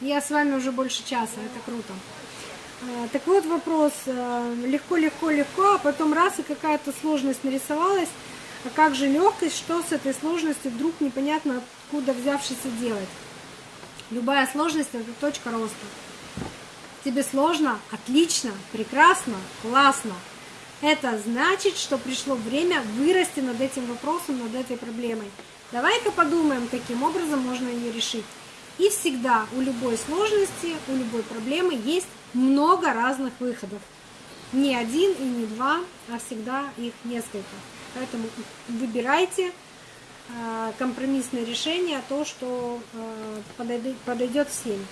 Я с вами уже больше часа, это круто. А, так вот вопрос, а, легко, легко, легко, а потом раз и какая-то сложность нарисовалась, а как же легкость, что с этой сложностью вдруг непонятно откуда взявшийся делать? Любая сложность это точка роста. Тебе сложно? Отлично, прекрасно, классно. Это значит, что пришло время вырасти над этим вопросом, над этой проблемой. Давай-ка подумаем, каким образом можно ее решить. И всегда у любой сложности, у любой проблемы есть много разных выходов. Не один и не два, а всегда их несколько. Поэтому выбирайте э, компромиссное решение, то, что э, подойдет всем.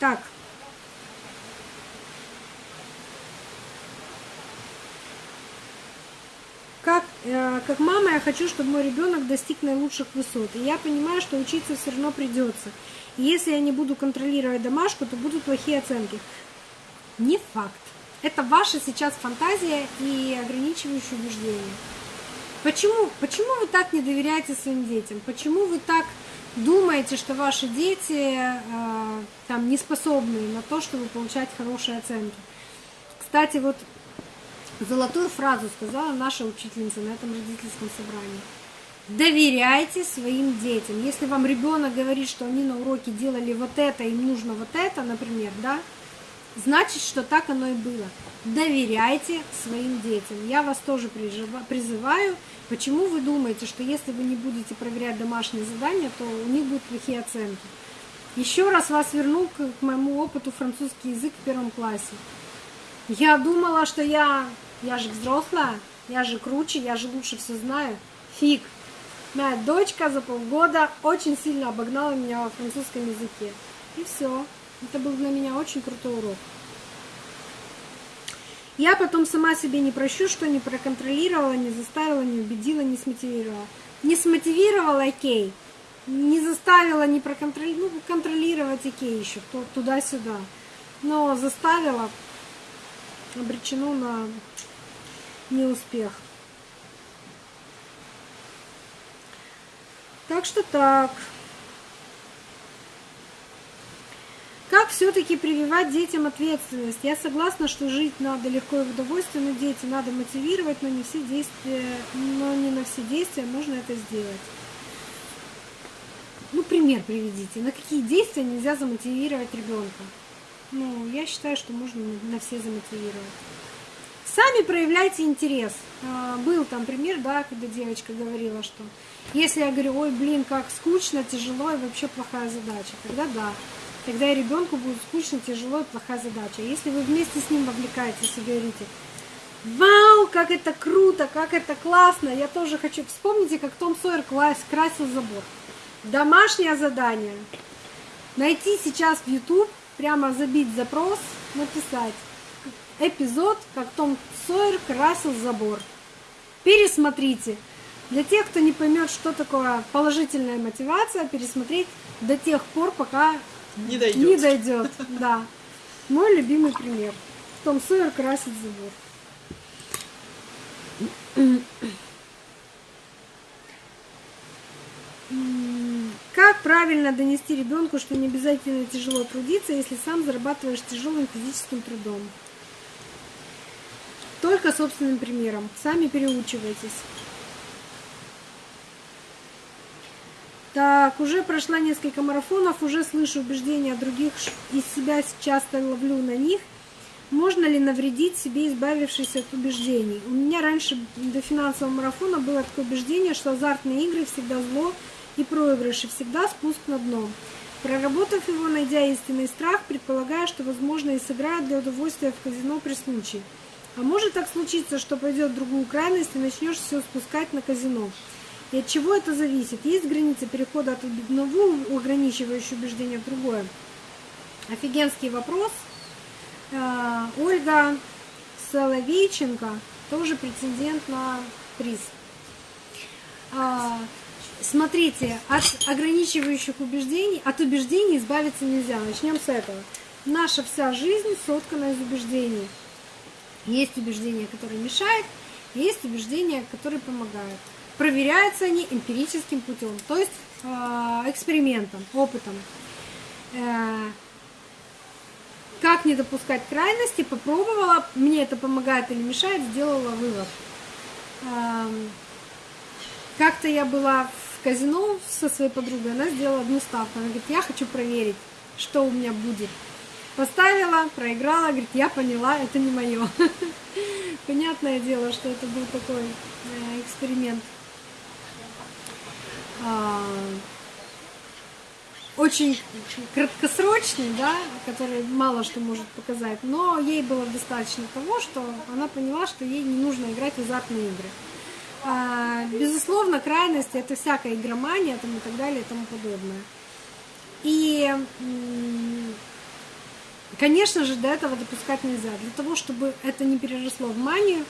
Так. Как, э, как мама я хочу, чтобы мой ребенок достиг наилучших высот. И я понимаю, что учиться все равно придется. И если я не буду контролировать домашку, то будут плохие оценки. Не факт. Это ваша сейчас фантазия и ограничивающее убеждение. Почему, почему вы так не доверяете своим детям? Почему вы так думаете, что ваши дети э, там не способны на то, чтобы получать хорошие оценки? Кстати, вот золотую фразу сказала наша учительница на этом родительском собрании. Доверяйте своим детям. Если вам ребенок говорит, что они на уроке делали вот это, им нужно вот это, например, да, значит, что так оно и было. Доверяйте своим детям. Я вас тоже призываю. Почему вы думаете, что если вы не будете проверять домашние задания, то у них будут плохие оценки? Еще раз вас верну к моему опыту французский язык в первом классе. Я думала, что я, я же взрослая, я же круче, я же лучше все знаю. Фиг. Моя дочка за полгода очень сильно обогнала меня во французском языке. И все. Это был для меня очень крутой урок. Я потом сама себе не прощу, что не проконтролировала, не заставила, не убедила, не смотивировала. Не смотивировала, окей. Не заставила, не проконтролировать, ну, контролировать, окей, еще туда-сюда. Но заставила, обречено на неуспех. Так что так. Как все-таки прививать детям ответственность? Я согласна, что жить надо легко и в удовольствие, но дети надо мотивировать, но не все действия, но не на все действия можно это сделать. Ну, пример приведите. На какие действия нельзя замотивировать ребенка? Ну, я считаю, что можно на все замотивировать. Сами проявляйте интерес. А, был там пример, да, когда девочка говорила, что если я говорю, ой, блин, как скучно, тяжело и вообще плохая задача, тогда да. Тогда и ребенку будет скучно, тяжело и плохая задача. Если вы вместе с ним вовлекаетесь и говорите, вау, как это круто, как это классно, я тоже хочу. Вспомните, как Том Сойер красил забор. Домашнее задание. Найти сейчас в YouTube, прямо забить запрос, написать эпизод, как Том Сойер красил забор. Пересмотрите. Для тех, кто не поймет, что такое положительная мотивация, пересмотреть до тех пор, пока не дойдет. Не дойдет, да. Мой любимый пример. Том Сойер красит забор. Правильно донести ребенку, что не обязательно тяжело трудиться, если сам зарабатываешь тяжелым физическим трудом? Только собственным примером. Сами переучивайтесь. Так, уже прошла несколько марафонов, уже слышу убеждения других, из себя часто ловлю на них. Можно ли навредить себе, избавившись от убеждений? У меня раньше до финансового марафона было такое убеждение, что азартные игры всегда зло и проигрыши всегда спуск на дно. Проработав его, найдя истинный страх, предполагая, что, возможно, и сыграют для удовольствия в казино при случае. А может так случиться, что пойдет в другую крайность и начнешь все спускать на казино. И от чего это зависит? Есть граница перехода от одного ограничивающего убеждения в другое? Офигенский вопрос. Э, Ольга Соловейченко тоже претендент на приз. Смотрите, от ограничивающих убеждений, от убеждений избавиться нельзя. Начнем с этого. Наша вся жизнь соткана из убеждений. Есть убеждения, которые мешают, есть убеждения, которые помогают. Проверяются они эмпирическим путем. То есть а, экспериментом, опытом. Э, как не допускать крайности, попробовала, мне это помогает или мешает, сделала вывод. Как-то я была в казино со своей подругой, она сделала одну ставку. Она говорит, я хочу проверить, что у меня будет. Поставила, проиграла, говорит, я поняла, это не мое. Понятное дело, что это был такой э, эксперимент. А, очень краткосрочный, да, который мало что может показать, но ей было достаточно того, что она поняла, что ей не нужно играть в азартные игры. А, безусловно, крайности это всякая игромания там, и так далее и тому подобное. И, конечно же, до этого допускать нельзя. Для того, чтобы это не переросло в манию,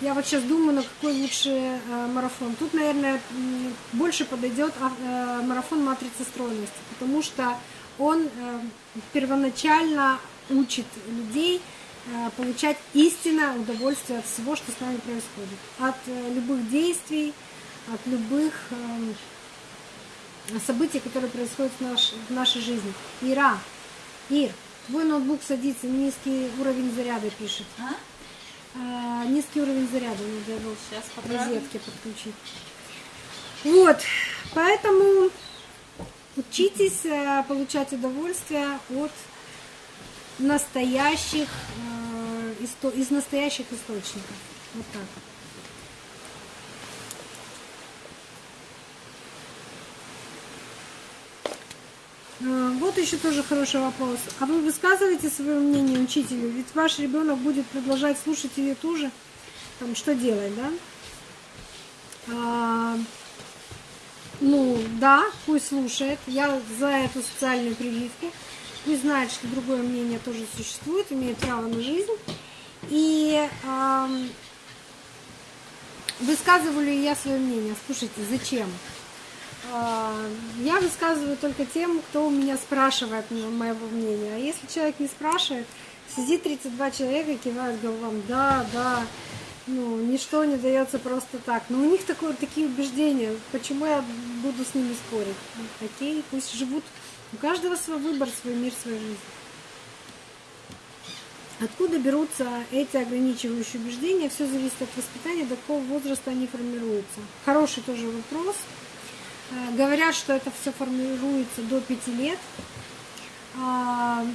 я вот сейчас думаю, на какой лучше э, марафон. Тут, наверное, больше подойдет э, марафон матрицы стройности, потому что он э, первоначально учит людей получать истинное удовольствие от всего, что с нами происходит. От э, любых действий, от любых э, событий, которые происходят в, наш, в нашей жизни. Ира, Ир, твой ноутбук садится, низкий уровень заряда пишет. А? а, низкий уровень заряда надо его сейчас к розетке подключить. Вот, поэтому учитесь э, получать удовольствие от настоящих, э, из настоящих источников. Вот так. А, вот еще тоже хороший вопрос. А вы высказываете свое мнение учителю? Ведь ваш ребенок будет продолжать слушать ее тоже. Там что делать, да? А, ну, да, пусть слушает. Я за эту социальную прививку. Пусть знает, что другое мнение тоже существует, имеет право на жизнь. И а, высказываю я свое мнение? Слушайте, зачем? А, я высказываю только тем, кто у меня спрашивает моего мнения. А если человек не спрашивает, сидит 32 человека и кивают головам, да, да, ну, ничто не дается просто так. Но у них такое, такие убеждения, почему я буду с ними спорить? Окей, пусть живут, у каждого свой выбор, свой мир, своя жизнь. Откуда берутся эти ограничивающие убеждения? Все зависит от воспитания, до какого возраста они формируются. Хороший тоже вопрос. Э, говорят, что это все формируется до 5 лет. А,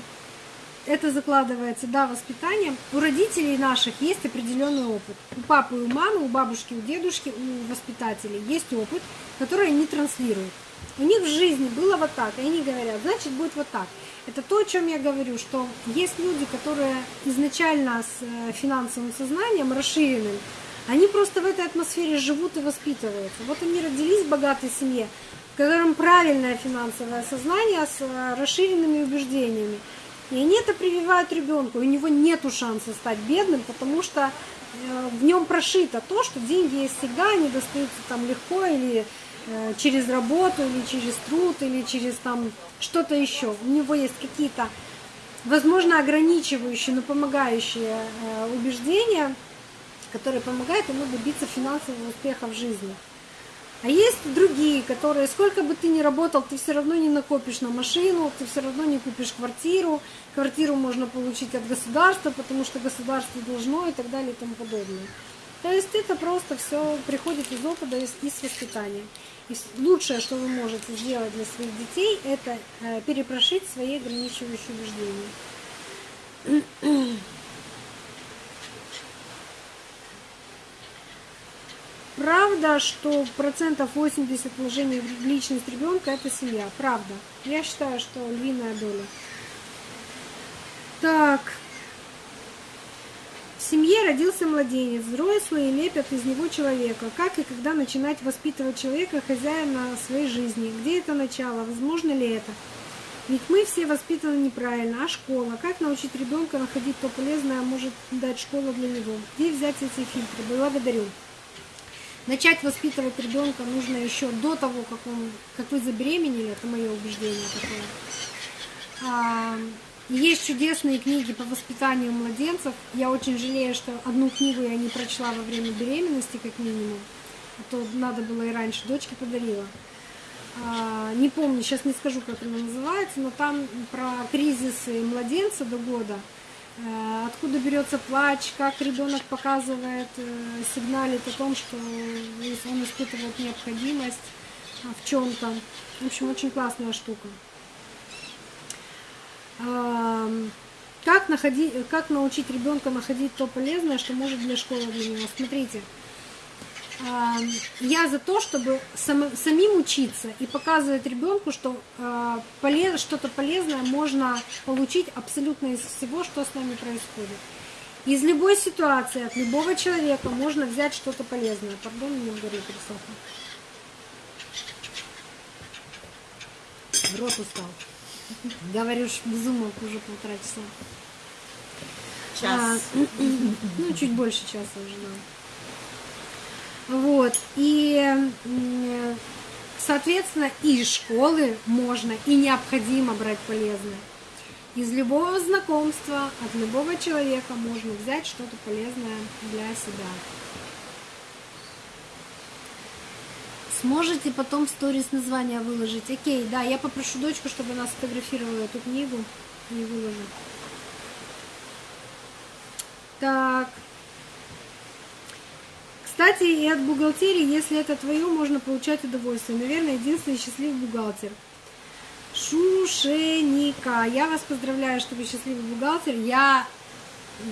это закладывается, да, воспитанием. У родителей наших есть определенный опыт. У папы и у мамы, у бабушки, у дедушки, у воспитателей есть опыт, который они транслируют. У них в жизни было вот так, и они говорят, значит, будет вот так. Это то, о чем я говорю, что есть люди, которые изначально с э, финансовым сознанием расширенным, они просто в этой атмосфере живут и воспитываются. Вот они родились в богатой семье, в котором правильное финансовое сознание с э, расширенными убеждениями. И они это прививают ребенку. У него нет шанса стать бедным, потому что в нем прошито то, что деньги есть всегда, они достаются там легко или э, через работу, или через труд, или через там что-то еще. У него есть какие-то, возможно, ограничивающие, но помогающие убеждения – который помогает ему добиться финансового успеха в жизни. А есть другие, которые, сколько бы ты ни работал, ты все равно не накопишь на машину, ты все равно не купишь квартиру, квартиру можно получить от государства, потому что государство должно и так далее и тому подобное. То есть это просто все приходит из опыта, из, из воспитания. И лучшее, что вы можете сделать для своих детей, это э, перепрошить свои ограничивающие убеждения. Правда, что процентов 80 вложений в личность ребенка это семья. Правда. Я считаю, что львиная доля. Так. В семье родился младенец, взрослые лепят из него человека. Как и когда начинать воспитывать человека, хозяина своей жизни? Где это начало? Возможно ли это? Ведь мы все воспитаны неправильно. А школа? Как научить ребенка находить то полезное, может дать школа для него? Где взять эти фильтры? Благодарю. Начать воспитывать ребенка нужно еще до того, как, он, как вы забеременели, это мое убеждение такое. А, есть чудесные книги по воспитанию младенцев. Я очень жалею, что одну книгу я не прочла во время беременности, как минимум. А то надо было и раньше, дочке подарила. а, не помню, сейчас не скажу, как она называется, но там про кризисы младенца до года, откуда берется плач, как ребенок показывает, э, сигналит о том, что он испытывает необходимость в чем-то. В общем, очень классная штука. Как, находить, как научить ребенка находить то полезное, что может для школы для него? Смотрите, я за то, чтобы сам, самим учиться и показывать ребенку, что э, полез, что-то полезное можно получить абсолютно из всего, что с нами происходит. Из любой ситуации, от любого человека можно взять что-то полезное. Пардон, мне в горе пересохло. Рот устал. Говоришь, безумок уже полтора часа. Час. А, ну, чуть больше часа уже, да. Вот. И, соответственно, и из школы можно и необходимо брать полезное. Из любого знакомства, от любого человека можно взять что-то полезное для себя. Сможете потом в сторис название выложить? Окей, да, я попрошу дочку, чтобы она сфотографировала эту книгу и выложит. Так. Кстати, и от бухгалтерии, если это твое, можно получать удовольствие. Наверное, единственный счастливый бухгалтер. Шушеника. Я вас поздравляю, что вы счастливый бухгалтер. Я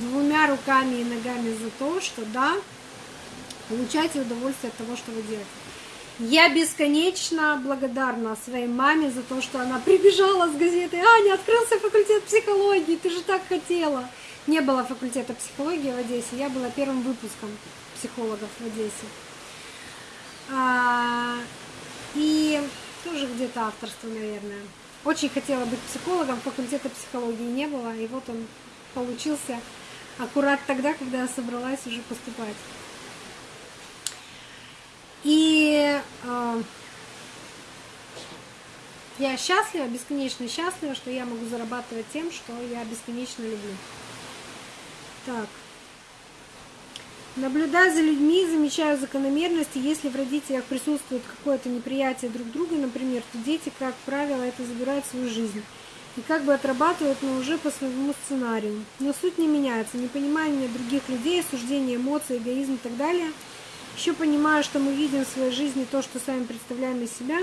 двумя руками и ногами за то, что да, получайте удовольствие от того, что вы делаете. Я бесконечно благодарна своей маме за то, что она прибежала с газетой. Аня, открылся факультет психологии, ты же так хотела. Не было факультета психологии в Одессе, я была первым выпуском психологов в Одессе. А, и тоже где-то авторство, наверное. Очень хотела быть психологом, факультета психологии не было, и вот он получился аккурат тогда, когда я собралась уже поступать. И э, я счастлива, бесконечно счастлива, что я могу зарабатывать тем, что я бесконечно люблю. Так. Наблюдая за людьми, замечаю закономерности. Если в родителях присутствует какое-то неприятие друг друга, например, то дети, как правило, это забирают в свою жизнь. И как бы отрабатывают, но уже по своему сценарию. Но суть не меняется. Непонимание других людей, осуждение эмоций, эгоизм и так далее – еще понимаю, что мы видим в своей жизни то, что сами представляем из себя.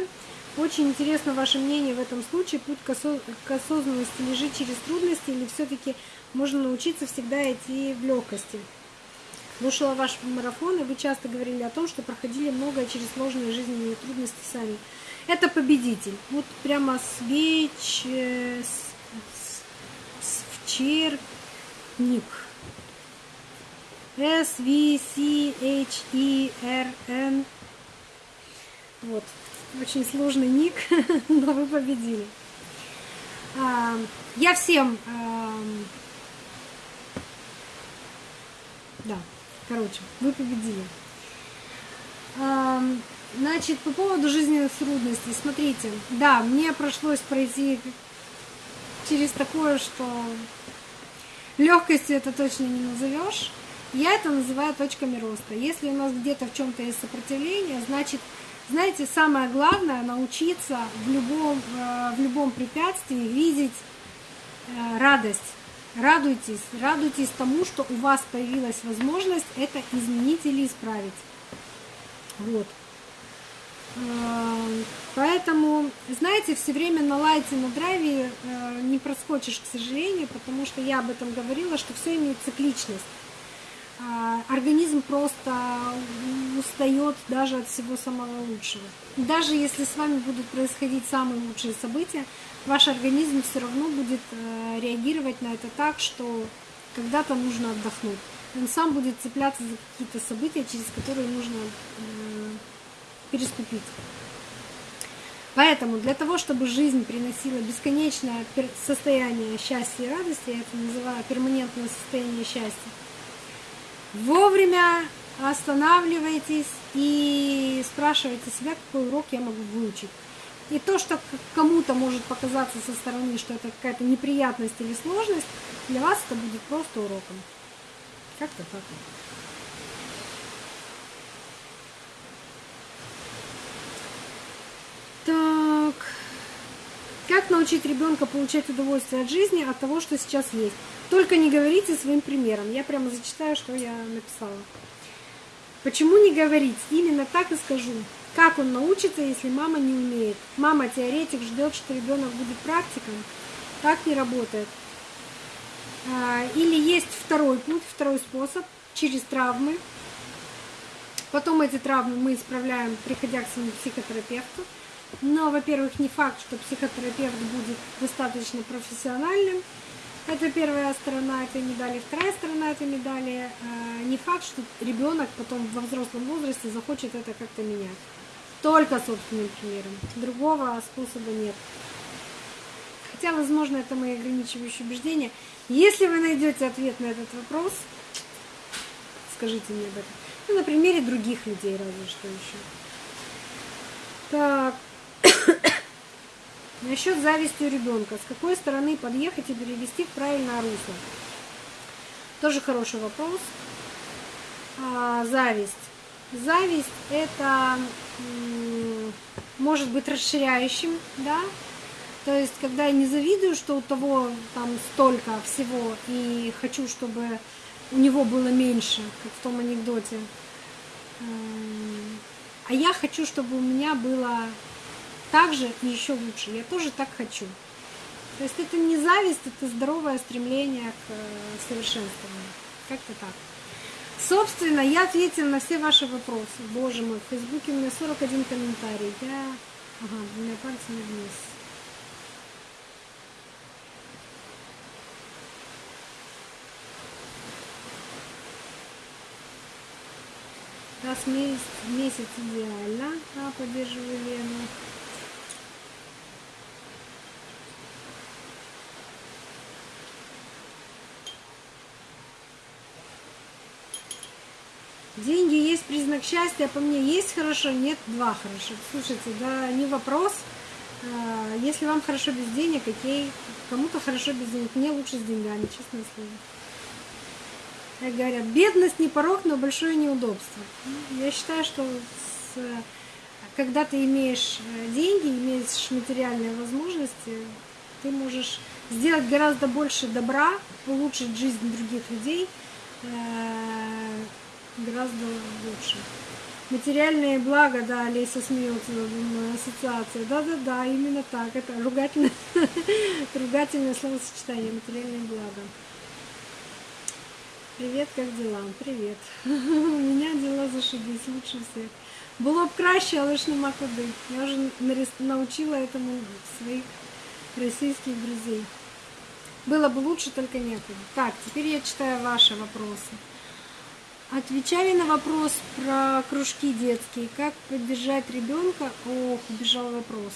Очень интересно ваше мнение в этом случае. Путь к, осоз... к осознанности лежит через трудности или все-таки можно научиться всегда идти в легкости? Слушала ваш марафон, и вы часто говорили о том, что проходили многое через сложные жизненные трудности сами. Это победитель. Вот прямо свеч... Э, Свчерник. S, V, C, H, E, R, N. Вот. Очень сложный ник, но вы победили. А, я всем... Да, короче, вы победили. Значит, по поводу жизненных трудностей. Смотрите, да, мне пришлось пройти через такое, что легкостью это точно не назовешь. Я это называю точками роста. Если у нас где-то в чем-то есть сопротивление, значит, знаете, самое главное научиться в любом, э, в любом препятствии видеть э, радость. Радуйтесь, радуйтесь тому, что у вас появилась возможность это изменить или исправить. Вот. Э, поэтому, знаете, все время на лайте, на драйве не проскочишь, к сожалению, потому что я об этом говорила, что все имеет цикличность. А, организм просто устает даже от всего самого лучшего. Даже если с вами будут происходить самые лучшие события, ваш организм все равно будет э, реагировать на это так, что когда-то нужно отдохнуть. Он сам будет цепляться за какие-то события, через которые нужно э, переступить. Поэтому для того, чтобы жизнь приносила бесконечное состояние счастья и радости, я это называю перманентное состояние счастья, Вовремя останавливайтесь и спрашивайте себя, какой урок я могу выучить. И то, что кому-то может показаться со стороны, что это какая-то неприятность или сложность, для вас это будет просто уроком. Как-то. Так. Как научить ребенка получать удовольствие от жизни, от того, что сейчас есть? Только не говорите своим примером. Я прямо зачитаю, что я написала. Почему не говорить? Именно так и скажу. Как он научится, если мама не умеет? Мама теоретик ждет, что ребенок будет практиком. Так не работает. А, или есть второй путь, второй способ через травмы. Потом эти травмы мы исправляем, приходя к своему психотерапевту. Но, во-первых, не факт, что психотерапевт будет достаточно профессиональным. Это первая сторона этой медали. Вторая сторона этой медали а, не факт, что ребенок потом во взрослом возрасте захочет это как-то менять. Только собственным примером. Другого способа нет. Хотя, возможно, это мои ограничивающие убеждения. Если вы найдете ответ на этот вопрос, скажите мне об этом. Ну, на примере других людей, разве что еще. Так. Насчет зависти у ребенка. С какой стороны подъехать и перевести в правильное русло? Тоже хороший вопрос. А, зависть. Зависть это может быть расширяющим, да, то есть, когда я не завидую, что у того там столько всего, и хочу, чтобы у него было меньше, как в том анекдоте, а я хочу, чтобы у меня было так же и еще лучше. Я тоже так хочу. То есть это не зависть, это здоровое стремление к э, совершенствованию. Как-то так. Собственно, я ответила на все ваши вопросы. Боже мой, в Фейсбуке у меня 41 комментарий. Я... Ага, двумя пальцами вниз. Раз в месяц, месяц идеально. А, поддерживаю Лену. Деньги есть признак счастья, по мне есть хорошо, нет, два хорошо. Слушайте, да, не вопрос. А, если вам хорошо без денег, окей. Кому-то хорошо без денег, мне лучше с деньгами, честное слово. Как говорят, бедность не порог, но большое неудобство. Я считаю, что с, когда ты имеешь э, деньги, имеешь материальные возможности, ты можешь сделать гораздо больше добра, улучшить жизнь других людей, э, гораздо лучше. Материальные блага, да, Леся смеется, ассоциация. Да-да-да, именно так. Это ругательное, ругательное словосочетание, материальные блага. Привет, как дела? Привет. У меня дела зашибись, лучше всех. Було б краще, але ж нема куди. Я вже научила этому своих российских друзей. Было бы лучше, только некуда. Так, теперь я читаю ваши вопросы. Отвечали на вопрос про кружки детские. Как поддержать ребенка? Ох, убежал вопрос.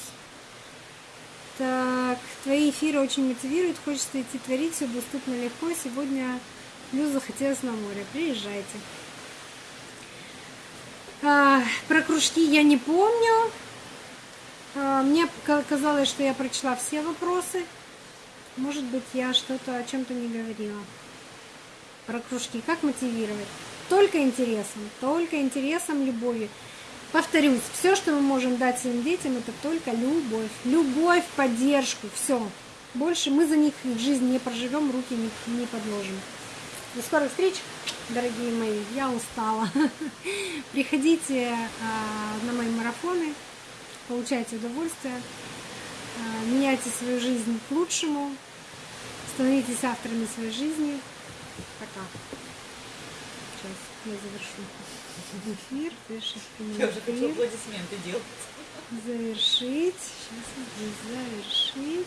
Так, твои эфиры очень мотивируют, хочется идти творить, все доступно легко. Сегодня плюс захотелось на море. Приезжайте. А, про кружки я не помню. А, мне казалось, что я прочла все вопросы. Может быть, я что-то о чем-то не говорила. Про кружки. Как мотивировать? Только интересом, только интересом, любовью. Повторюсь, все, что мы можем дать своим детям, это только любовь. Любовь, поддержку, все. Больше мы за них в жизни не проживем, руки не, не подложим. До скорых встреч, дорогие мои. Я устала. Приходите а, на мои марафоны, получайте удовольствие, а, меняйте свою жизнь к лучшему, становитесь авторами своей жизни. Пока. Я завершу эфир. Завершить я уже хочу аплодисменты делать. Завершить. Сейчас завершить.